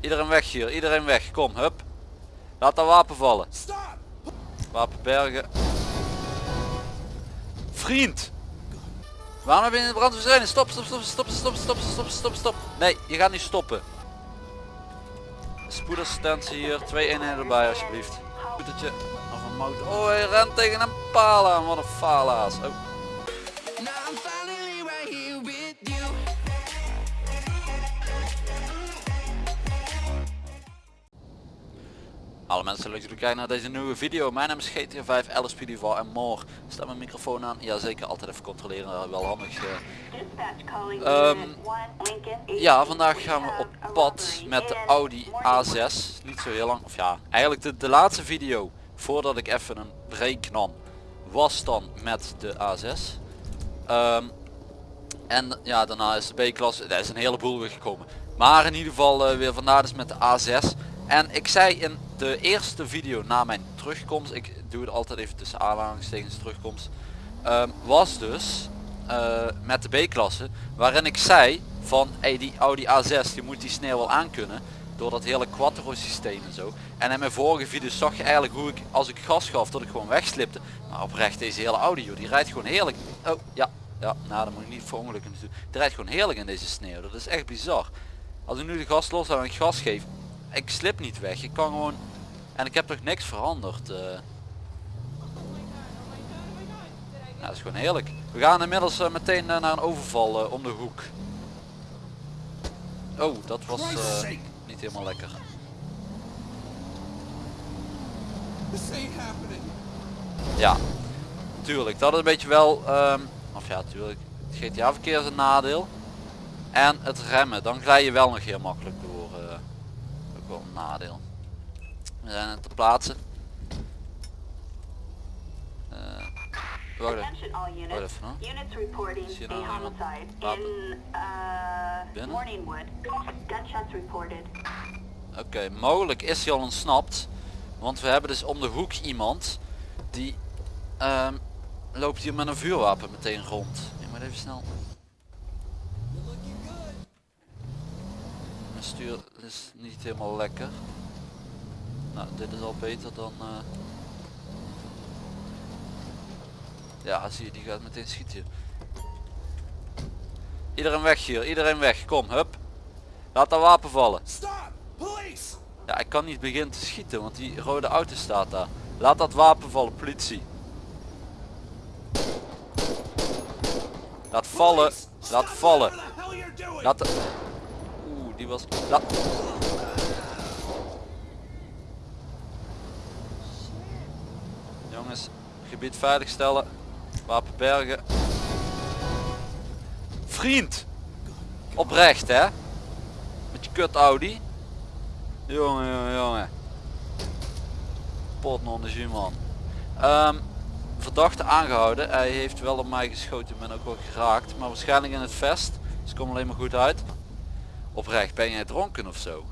Iedereen weg hier, iedereen weg. Kom, hup. Laat dat wapen vallen. Wapen bergen. Vriend! Waarom heb je in de brand verzwijnen? Stop, stop, stop, stop, stop, stop, stop, stop, stop. Nee, je gaat niet stoppen. Spoedassistentie hier, twee eenheden erbij alsjeblieft. Scootertje of een motor. Oh, hij rent tegen een paal aan. Wat een faalaas. Oh. Mensen leuk dat jullie kijken naar deze nieuwe video. Mijn naam is GTA 5, LSP Duval en more. Staat mijn microfoon aan? Ja zeker, altijd even controleren. Wel handig. eh. Ehm, Ja, vandaag gaan we op pad met de Audi A6. Niet zo heel lang, of ja, eigenlijk de, de laatste video voordat ik even een break nam was dan met de A6. Ehm, en ja, daarna is de B-klasse, er is een heleboel weer gekomen. Maar in ieder geval eh, weer vandaag dus met de A6. En ik zei in de eerste video na mijn terugkomst, ik doe het altijd even tussen aanhalingstekens terugkomst, ehm, was dus eh, met de B-klasse, waarin ik zei van hey, die Audi A6 die moet die sneeuw wel aankunnen door dat hele quattro systeem en zo. En in mijn vorige video zag je eigenlijk hoe ik als ik gas gaf dat ik gewoon wegslipte. Maar oprecht deze hele Audi joh, die rijdt gewoon heerlijk. Oh ja, ja, nou dan moet ik niet voor ongelukken doen. Die rijdt gewoon heerlijk in deze sneeuw, dat is echt bizar. Als ik nu de gas los en ik gas geef, ik slip niet weg. Ik kan gewoon, en ik heb toch niks veranderd. Ja, dat is gewoon heerlijk. We gaan inmiddels eh, meteen eh, naar een overval om de hoek. Oh, dat was niet helemaal lekker. Ja, tuurlijk. Dat is een beetje wel, ehm, of ja, tuurlijk. Het GTA verkeer is een nadeel. En het remmen, dan glij je wel nog heel makkelijk door. eh, ook wel een nadeel. We zijn het te plaatsen. Eh, wacht even. Wacht units. even hoor. Units reporting Zie je a nou iemand? homicide Wapen? in uh, Binnen? Morningwood. Gunshots reported. Oké, mogelijk is hij al ontsnapt. Want we hebben dus om de hoek iemand die ehm, loopt hier met een vuurwapen meteen rond. Ik moet even snel. Mijn stuur is niet helemaal lekker. Nou, dit is al beter dan. eh. Ja, zie je, die gaat meteen schieten. Iedereen weg hier, iedereen weg. Kom, hup. Laat dat wapen vallen. Ja, ik kan niet beginnen te schieten, want die rode auto staat daar. Laat dat wapen vallen, politie. Laat vallen. Laat vallen. Laat die was... Jongens, gebied veiligstellen. Wapen bergen. Vriend! Oprecht, hè? Met je kut Audi. Jongen, jongen, jongen. Pot non de man. Ehm, verdachte aangehouden. Hij heeft wel op mij geschoten. Ik ben ook wel geraakt. Maar waarschijnlijk in het vest. Dus kom alleen maar goed uit. Oprecht, ben jij dronken of zo?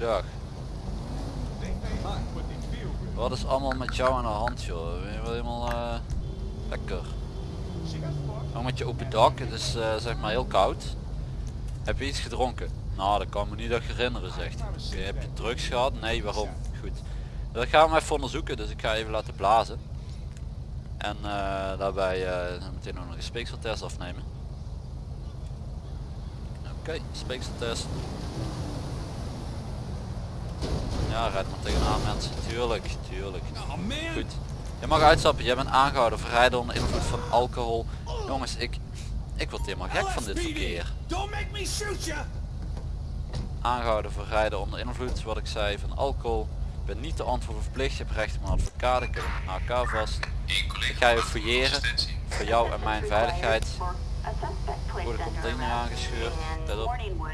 Goedendag. Wat is allemaal met jou aan de hand joh? Ben je wel helemaal eh, lekker? Ook met je open dak, het is eh, zeg maar heel koud. Heb je iets gedronken? Nou dat kan me niet echt herinneren zegt. Oké, heb je drugs gehad? Nee, waarom? Goed. Dat gaan we even onderzoeken, dus ik ga even laten blazen. En eh, daarbij meteen nog een speekseltest afnemen. Oké, speekseltest. Ja, rijd maar tegenaan mensen. Tuurlijk, tuurlijk. Goed. Je mag uitstappen, jij bent aangehouden voor rijden onder invloed van alcohol. Jongens, ik, ik word helemaal gek van dit verkeer. Aangehouden voor rijden onder invloed, wat ik zei, van alcohol. Ik ben niet te antwoorden verplicht, je hebt recht op een advocaat, ik heb een AK vast. Ik ga je fouilleren. voor jou en mijn veiligheid. Voor de container aangescheurd. Let op. Morningwood.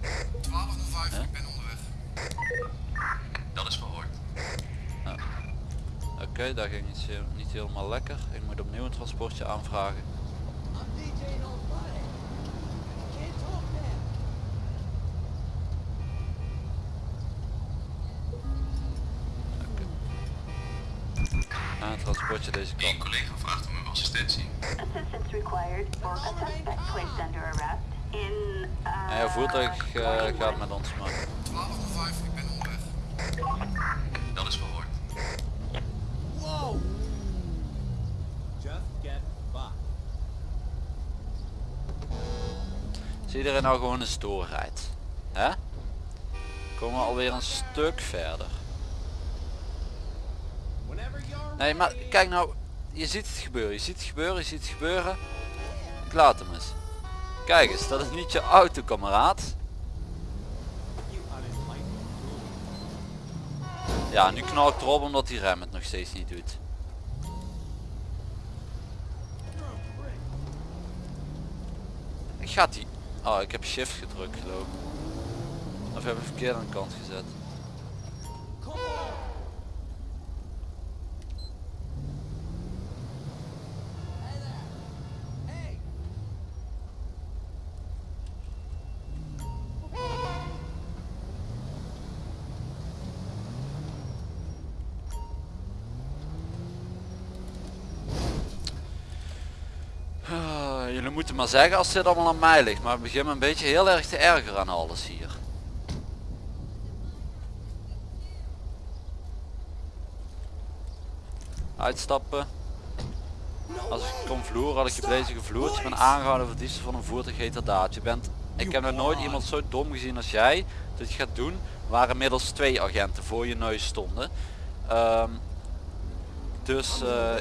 1205, Huh? ik ben onderweg. Dat is verhoord. Oké, dat ging niet, heel- niet helemaal lekker. Ik moet opnieuw een transportje aanvragen. Oké. En een transportje deze Een kant. collega vraagt om uw assistentie. Assistance required for a suspect placed under arrest in uh, jouw voertuig eh, Morningwood. gaat met ons maar. 1205, ik ben onderweg. Dat is verhoord. Whoa! Just get fucked. Zie iedereen nou gewoon een stoor rijdt? Hè? Komen we alweer een stuk verder. Nee, maar kijk nou, je ziet het gebeuren, je ziet het gebeuren, je ziet het gebeuren. Ik laat hem eens. Kijk eens, dat is niet je auto, kameraad. Ja, nu knal ik erop omdat die rem het nog steeds niet doet. Ik gaat die... Oh, ik heb shift gedrukt geloof ik. Of heb ik verkeerd aan de kant gezet. Maar zeggen als dit allemaal aan mij ligt. Maar ik begin me een beetje heel erg te erger aan alles hier. Uitstappen. Als ik kom vloeren had ik je deze gevloerd. Je bent aangehouden voor van een voertuig heterdaad. Je bent, ik heb nog nooit iemand zo dom gezien als jij. Dat je gaat doen. Waren inmiddels twee agenten voor je neus stonden. Ehm, dus eh,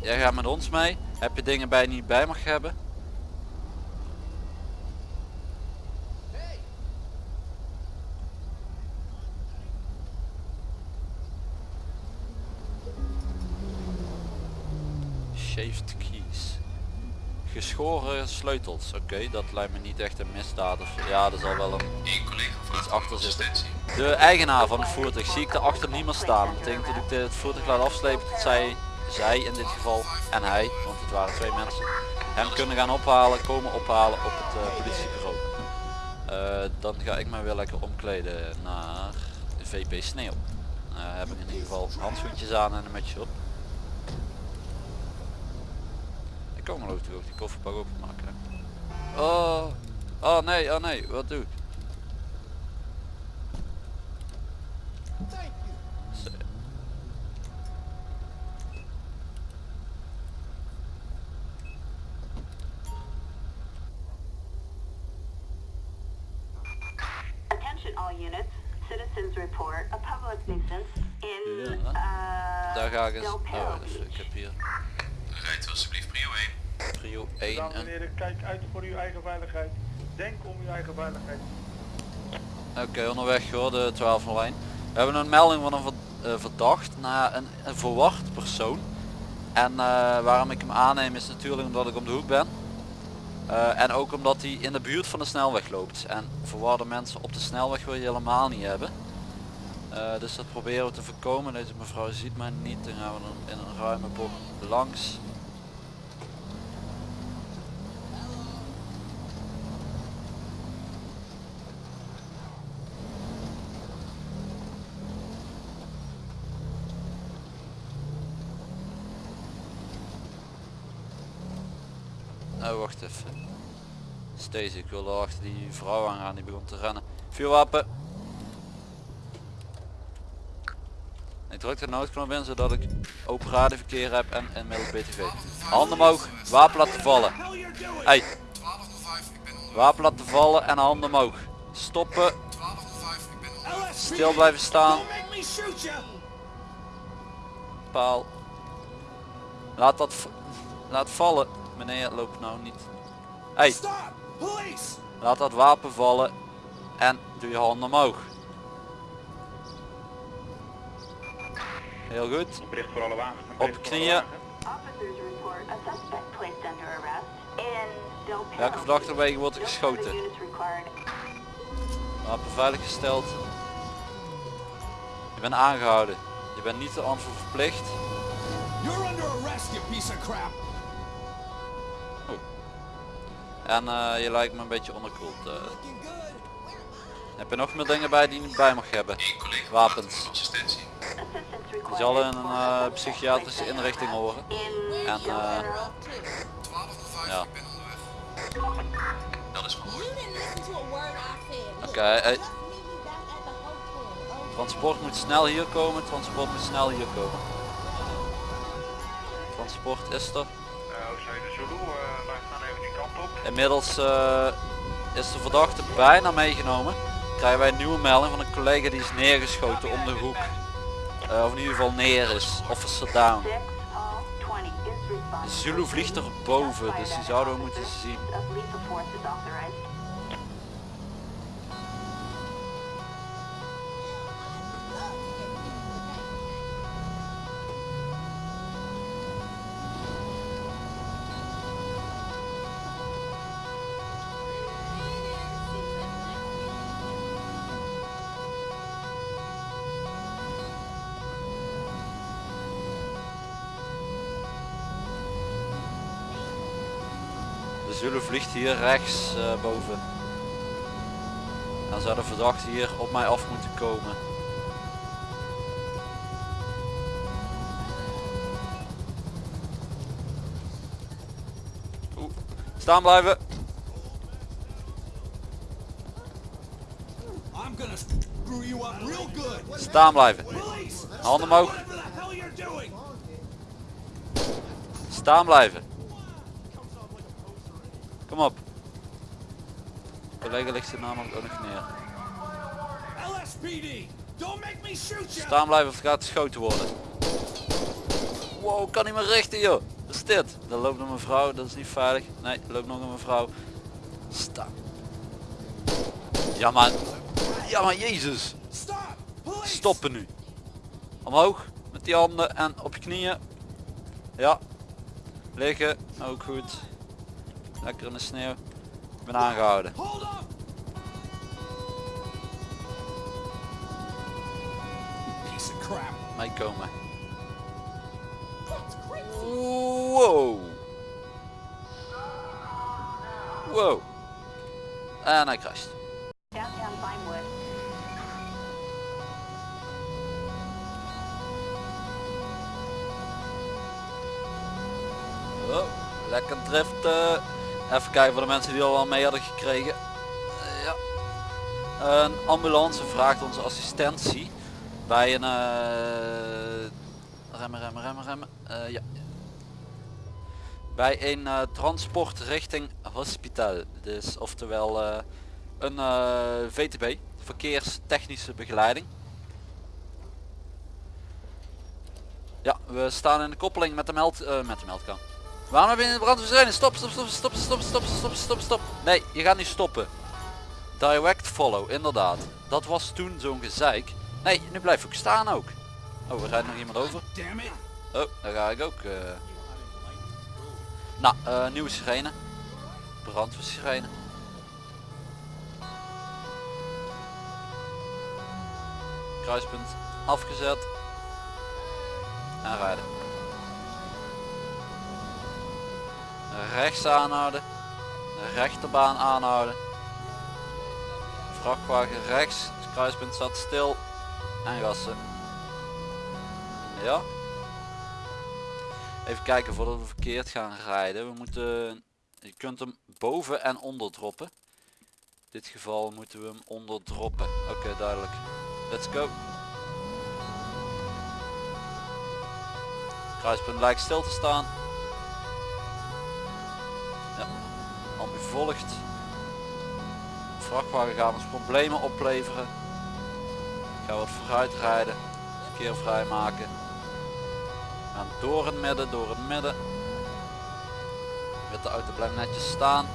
jij gaat met ons mee. Heb je dingen bij je niet bij mag hebben? Geschoren sleutels. Oké, dat lijkt me niet echt een misdaad of ja, dat zal wel een Eén collega vraagt achter zitten. de eigenaar van het voertuig zie ik daarachter niet meer staan. Dat betekent dat ik het voertuig laat afslepen dat zij, zij in dit geval en hij, want het waren twee mensen, hem kunnen gaan ophalen, komen ophalen op het eh, politiebureau. Eh, dan ga ik mij weer lekker omkleden naar VP Sneeuw. Eh, heb ik in ieder geval handschoentjes aan en een mutsje op. Ik kan ik ook die kofferbak openmaken. hè. Oh, oh nee, oh nee, wat doe ik? Thank you! Zo. Attention all units. Citizens report a public nuisance in Ja. uh, Daar ga ik eens. Oh, dus ik heb hier Rijdt u alsjeblieft prio 1. prio 1 Dames en heren, kijk uit voor uw eigen veiligheid. Denk om uw eigen veiligheid. Oké, onderweg hoor, de 1201. We hebben een melding van een eh, verdacht naar een, een verward persoon. En eh, waarom ik hem aanneem is natuurlijk omdat ik om de hoek ben. Eh, en ook omdat hij in de buurt van de snelweg loopt. En verwarde mensen op de snelweg wil je helemaal niet hebben. Eh, dus dat proberen we te voorkomen. Deze mevrouw ziet mij niet. Dan gaan we in een ruime bocht langs. Oh, wacht even. Stacy, ik wilde achter die vrouw aangaan, die begon te rennen. Vuurwapen! Ik druk de noodknop in zodat ik open radioverkeer heb en inmiddels BTV. Handen omhoog, wapen laten vallen. Hey, 1205, ik ben onderweg. wapen laten vallen en handen omhoog. Stoppen, 1205, ik ben onderweg. stil blijven staan. Paal. Laat dat laat vallen meneer loopt nou niet. Hey, laat dat wapen vallen en doe je handen omhoog. Heel goed. Op knieën. Welke verdachte wegen wordt er geschoten? Wapen veiliggesteld. Je bent aangehouden. Je bent niet de antwoord verplicht. En eh, je lijkt me een beetje onderkoeld. Eh. Heb je nog meer dingen bij die je niet bij mag hebben? Wapens. Die zal in een eh, psychiatrische inrichting horen. En ja. Dat is goed. Oké, Transport moet snel hier komen, transport moet snel hier komen. Transport is er. Inmiddels eh, is de verdachte bijna meegenomen. Krijgen wij een nieuwe melding van een collega die is neergeschoten om de hoek. Eh, of in ieder geval neer is. Officer down. 6 Hall 20 is responsible. Zulu vliegt er boven, dus die zouden we moeten zien. De Zulu vliegt hier rechts eh, boven. Dan zou de verdachte hier op mij af moeten komen. Oeh. Staan blijven. I'm gonna screw you up real good. Staan blijven. Handen omhoog. Staan blijven. Kom op. Collega ligt zijn namelijk ook nog neer. LSPD! Don't make me shoot you! Staan blijven of het gaat geschoten worden. Wow, kan niet meer richten joh. Wat is dit? Daar loopt een mevrouw, dat is niet veilig. Nee, er loopt nog een mevrouw. Sta. Ja maar. Ja maar jezus. Stoppen nu. Omhoog. Met die handen en op je knieën. Ja. Liggen. Ook goed. Lekker in de sneeuw. Ik ben aangehouden. Hold up! Piece of crap. Meekomen. that's crazy. Wow. Wow. En hij crasht. Oh, lekker driften. Even kijken voor de mensen die al wel mee hadden gekregen. Ja. Een ambulance vraagt onze assistentie bij een eh, remmen, remmen, remmen. Eh, ja. Bij een eh, transport richting hospitaal. Dus oftewel een VTB, verkeerstechnische begeleiding. Ja, we staan in de koppeling met de meld, met de meldkan. Waarom heb je in de brand? Stop, stop, stop, stop, stop, stop, stop, stop, stop. Nee, je gaat niet stoppen. Direct follow, inderdaad. Dat was toen zo'n gezeik. Nee, nu blijf ik staan ook. Oh, er rijdt nog iemand over. Oh, daar ga ik ook. eh. Nou, eh, nieuwe sirene. Brandweersirene. Kruispunt afgezet. En rijden. Rechts aanhouden. De rechterbaan aanhouden. Vrachtwagen rechts. Het kruispunt staat stil. En gassen. Ja. Even kijken voordat we verkeerd gaan rijden. We moeten, je kunt hem boven en onder droppen. In dit geval moeten we hem onder droppen. Oké, duidelijk. Let's go. Kruispunt lijkt stil te staan. Volgt. Vrachtwagen gaat ons problemen opleveren. Ik ga wat vooruit rijden. Verkeer vrijmaken. We gaan door het midden, door het midden. Met de auto blijft netjes staan.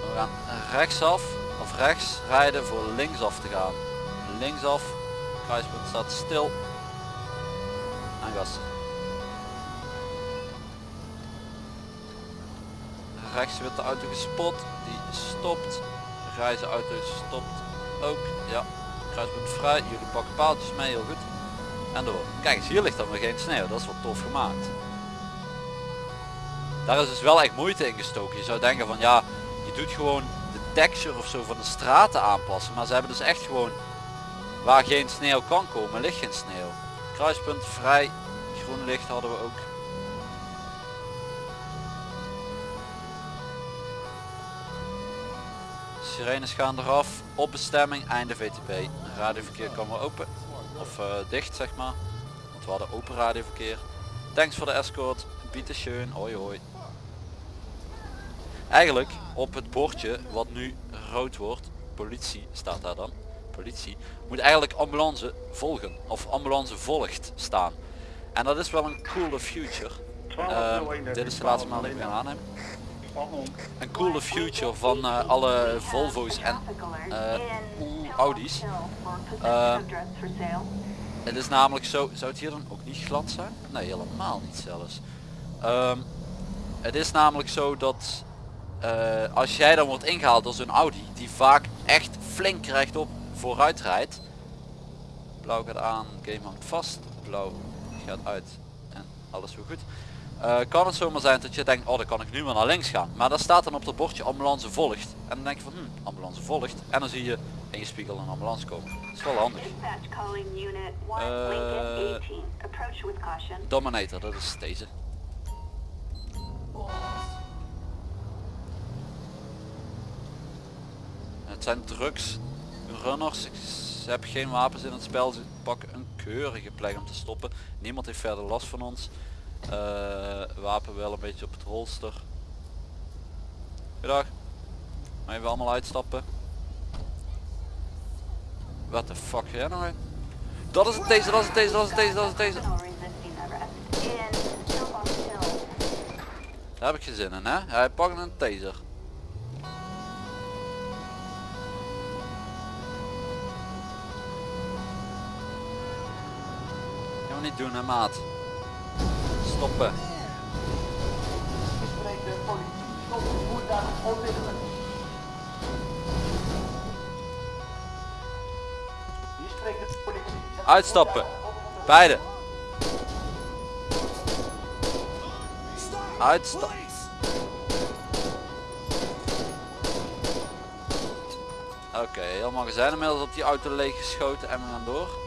We gaan rechtsaf of rechts rijden voor linksaf te gaan. Linksaf, kruispunt staat stil. En gas. Rechts witte auto gespot. Die stopt. Grijze auto stopt ook. Ja, kruispunt vrij. Jullie pakken paaltjes mee, heel goed. En door. Kijk eens, hier ligt dan weer geen sneeuw. Dat is wel tof gemaakt. Daar is dus wel echt moeite in gestoken. Je zou denken van ja, je doet gewoon de texture of zo van de straten aanpassen. Maar ze hebben dus echt gewoon waar geen sneeuw kan komen, ligt geen sneeuw. Kruispunt vrij. Groen licht hadden we ook. Sirenes gaan eraf. Op bestemming, einde VTP. Radioverkeer kan weer open. Of eh, dicht zeg maar. Want we hadden open radioverkeer. Thanks voor de escort. Biete schön. Hoi hoi. Eigenlijk op het bordje wat nu rood wordt. Politie staat daar dan. Politie. Moet eigenlijk ambulance volgen. Of ambulance volgt staan. En dat is wel een coole future. Ehm, dit is de laatste maand die ik ga aannemen een coole future van eh, alle Volvo's en eh, Audi's. Eh, het is namelijk zo, zou het hier dan ook niet glad zijn? Nee, helemaal niet zelfs. Ehm, het is namelijk zo dat als jij dan wordt ingehaald door zo'n Audi, die vaak echt flink rechtop vooruit rijdt. Blauw gaat aan, game hangt vast, blauw gaat uit en alles weer goed. Eh, kan het zomaar zijn dat je denkt, oh dan kan ik nu maar naar links gaan. Maar daar staat dan op het bordje ambulance volgt. En dan denk je van, hm, ambulance volgt. En dan zie je in je spiegel een ambulance komen. Dat is wel handig. Dispatch calling unit 1 Uh, Lincoln 18. Approach with caution. Dominator, dat is deze. Het zijn drugs runners. Ik heb geen wapens in het spel. Ze pakken een keurige plek om te stoppen. Niemand heeft verder last van ons. Eh, wapen wel een beetje op het holster. Goedendag. Maar even allemaal uitstappen. What the fuck jij nou? Dat is het deze, dat is het deze, dat is het deze, dat is het deze. Daar heb ik geen zin in hè. Hij pakt een taser. Gaan we niet doen hè maat. Stoppen. Uitstappen. Beide. Uitstappen. Oké, heel magazijn inmiddels op die auto leeg geschoten en we gaan door.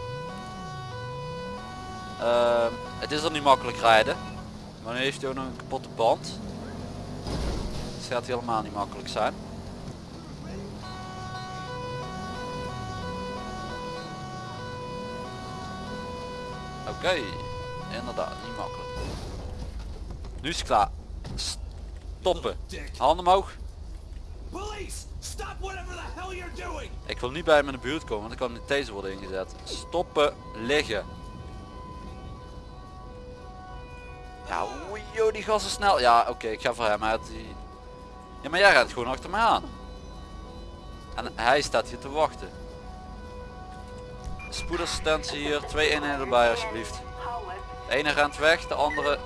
Ehm, het is er niet makkelijk rijden. Maar nu heeft hij ook nog een kapotte band. Dus het gaat helemaal niet makkelijk zijn. Oké, inderdaad, niet makkelijk. Nu is het klaar. Stoppen. Handen omhoog. Ik wil niet bij hem in de buurt komen, want dan kan niet deze worden ingezet. Stoppen, liggen. Ja, joh, die gas is snel. Ja, oké, ik ga voor hem uit. Die... Ja, maar jij rent gewoon achter mij aan. En hij staat hier te wachten. Spoedassistentie hier, twee eenheden erbij alsjeblieft. De ene rent weg, de andere...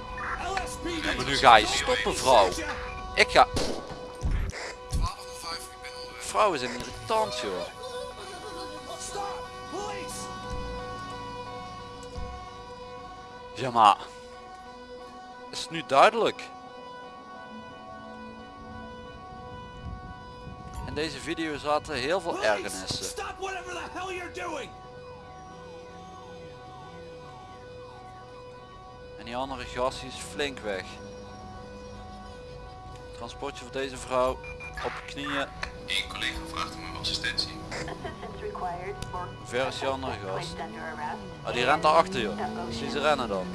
Nu ga je stoppen, vrouw. Ik ga... 1205, ik ben onderweg. Vrouw is een irritant, joh. Ja, maar... Is het nu duidelijk? In deze video zaten heel veel ergernissen. Stop whatever the hell you're doing! En die andere gast is flink weg. Transportje voor deze vrouw. Op knieën. Eén collega vraagt om uw assistentie. Ver is die andere gast. Oh, die rent daar achter joh. Zie ze rennen dan.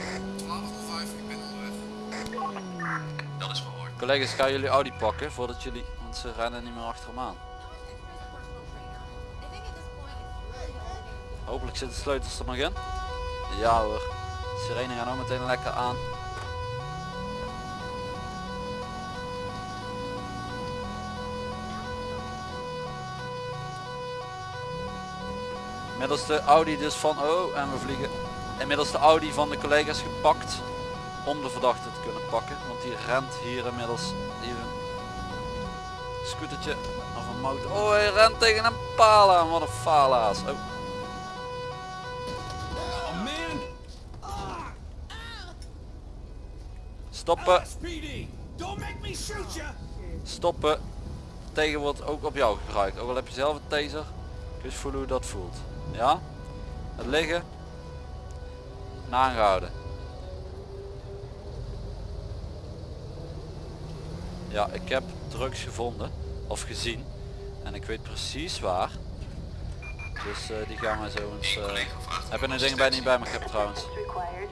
Dat is verhoord. Collega's, gaan jullie Audi pakken voordat jullie... Want ze rennen niet meer achter hem aan. Hopelijk zitten de sleutels er nog in. Ja hoor. Sirene gaan ook meteen lekker aan. Inmiddels de Audi dus van... Oh, en we vliegen. Inmiddels de Audi van de collega's gepakt. Om de verdachte te pakken. Want die rent hier inmiddels even scootertje of een motor. Oh, hij rent tegen een paal aan. Wat een faalaas. Oh, stoppen, stoppen. Tegen wordt ook op jou gebruikt. Ook al heb je zelf een taser. Eens voelen hoe dat voelt. Ja? Het liggen. En Ja, ik heb drugs gevonden. Of gezien. En ik weet precies waar. Dus eh, die gaan wij zo eens... Heb je een ding bij niet bij me heb trouwens.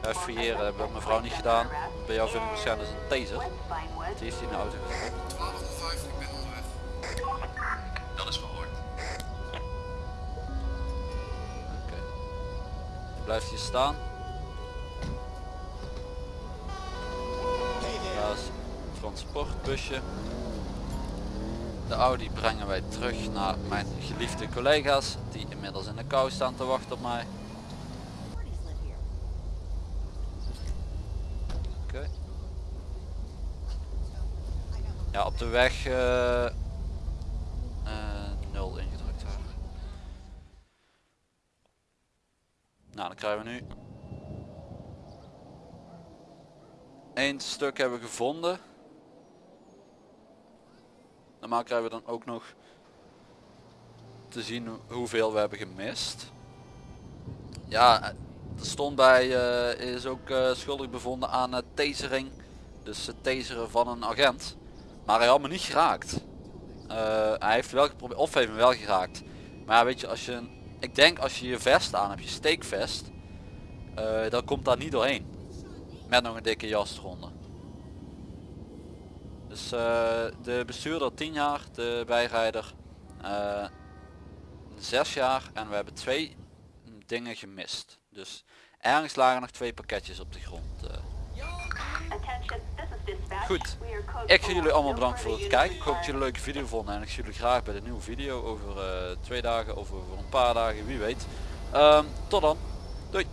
for fouilleren, hebben we mevrouw niet gedaan. Bij jou vind ik waarschijnlijk dus een taser. Die is die in de auto gevonden. 1205, ik ben onderweg. Dat is verhoord. Oké. Blijft hier staan. Transportbusje. De Audi brengen wij terug naar mijn geliefde collega's die inmiddels in de kou staan te wachten op mij. Oké. Ja, op de weg eh, eh, nul ingedrukt houden. Nou, dan krijgen we nu één stuk hebben we gevonden. Normaal krijgen we dan ook nog te zien hoe- hoeveel we hebben gemist. Ja, eh, er stond bij eh, is ook eh, schuldig bevonden aan uh, tasering. Dus het taseren van een agent. Maar hij had me niet geraakt. Hij heeft wel geprobeerd, of heeft me wel geraakt. Maar weet je, als je, ik denk als je je vest aan hebt, je steekvest, dan komt daar niet doorheen. Met nog een dikke jas eronder. Dus eh, de bestuurder 10 jaar, de bijrijder eh 6 jaar en we hebben twee dingen gemist. Dus ergens lagen nog twee pakketjes op de grond. eh. Goed. Ik ga jullie allemaal bedanken voor het kijken. Ik hoop dat jullie een leuke video vonden en ik zie jullie graag bij de nieuwe video over eh, twee dagen of over een paar dagen, wie weet. Ehm, tot dan. Doei.